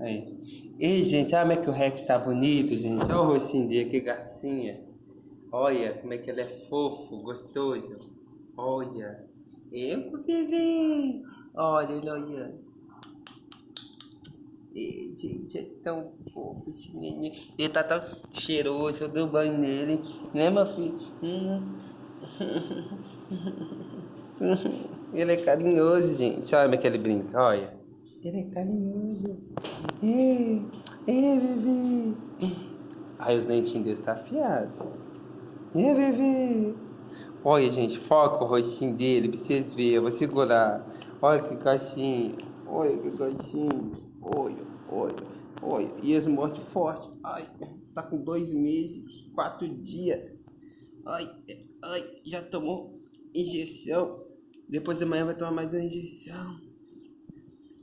Aí. Ei, gente, olha como é que o Rex tá bonito, gente. Olha o rostinho dele, que gracinha. Olha como é que ele é fofo, gostoso. Olha. Eu, bebê. Olha ele olhando. Ei, gente, é tão fofo esse neném. Ele tá tão cheiroso, eu dou banho nele. Né, meu filho? Hum. Ele é carinhoso, gente. Olha como é que ele brinca, olha. Ele é carinhoso. Ei, ei, bebê. Aí os dentinhos dele tá afiados. Ei, bebê. Olha, gente, foca o rostinho dele pra vocês verem. Eu vou segurar. Olha que gatinho. Olha que gatinho. Olha, olha, olha. E eles mordem forte. Ai, tá com dois meses, quatro dias. Ai, ai, já tomou injeção. Depois de amanhã vai tomar mais uma injeção.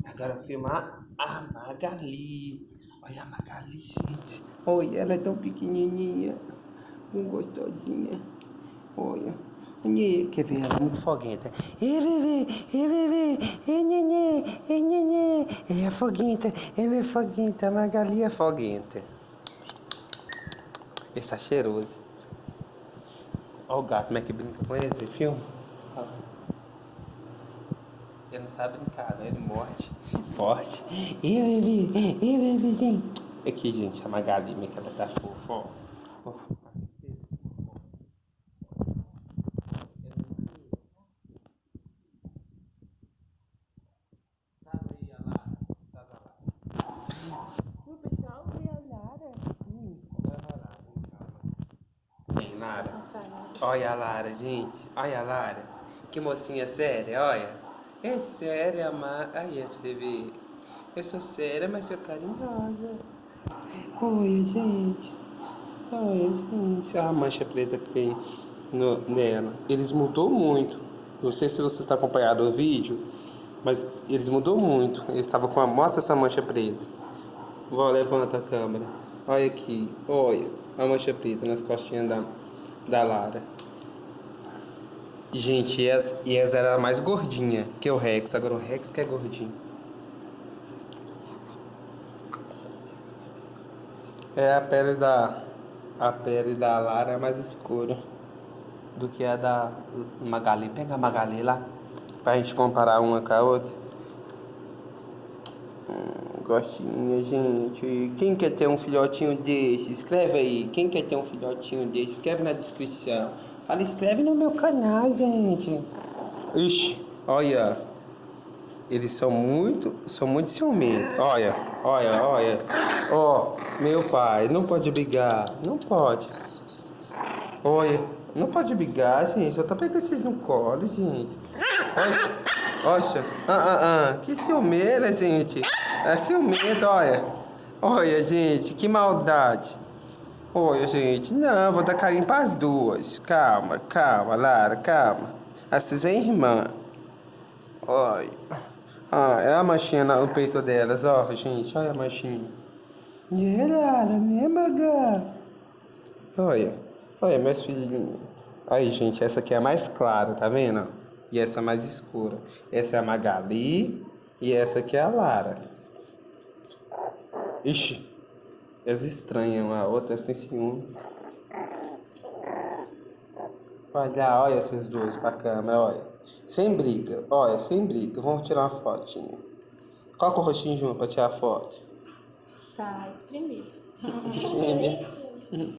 Agora filmar a Magali. Olha a Magali, gente. Olha, ela é tão pequenininha. Um gostosinha. Olha. Quer ver? Ela é muito foguenta. Ei, bebê, ei, bebê, ei, nenê, ei, nenê. Ela é foguenta, ela é foguenta. A Magali é foguenta. Está cheiroso. Olha o gato, como é que brinca com esse filme. Ele não sabe brincar, né? Ele morde forte. E bebê, e bebê. Aqui, gente, a Magali, que ela tá fofa, ó. Lara. Olha a Lara, gente. Olha a Lara. Que mocinha séria, olha. É séria, mas... Aí é pra você ver. Eu sou séria, mas sou carinhosa. Oi, gente. Oi, gente. Olha a mancha preta que tem no, nela. Eles mudou muito. Não sei se você está acompanhando o vídeo, mas eles mudou muito. Eles estavam com a... Mostra essa mancha preta. Vó, levanta a câmera. Olha aqui. Olha a mancha preta nas costinhas da, da Lara. Gente, e essa, e essa era a mais gordinha que o Rex. Agora o Rex que é gordinho. É a pele da a pele da Lara é mais escura do que a da Magali. Pega a Magali lá pra gente comparar uma com a outra. Hum, gostinha, gente. Quem quer ter um filhotinho desse? Escreve aí. Quem quer ter um filhotinho desse? Escreve na descrição. Fala, escreve no meu canal, gente. Ixi, olha. Eles são muito, são muito ciumentos. Olha, olha, olha. Ó, oh, meu pai, não pode brigar. Não pode. Olha, não pode brigar, gente. Eu tô pegando vocês no colo, gente. Olha, olha. Ah, ah, ah. Que ciumeira, gente. É ciumento, olha. Olha, gente, que maldade. Oi, gente. Não, vou dar carinho para as duas. Calma, calma, Lara, calma. Essas é irmã. Oi. Ah, é a manchinha no peito delas, ó, gente. Olha a manchinha. E é, Lara, minha baga. Olha. Olha, meus filhinhos. Aí, gente, essa aqui é a mais clara, tá vendo? E essa é mais escura. Essa é a Magali e essa aqui é a Lara. Ixi. Elas estranham a outra, elas têm ciúme. Olha, olha essas duas pra câmera, olha. Sem briga, olha, sem briga. Vamos tirar uma fotinha. Coloca o rostinho junto pra tirar a foto. Tá espremido. Espreme.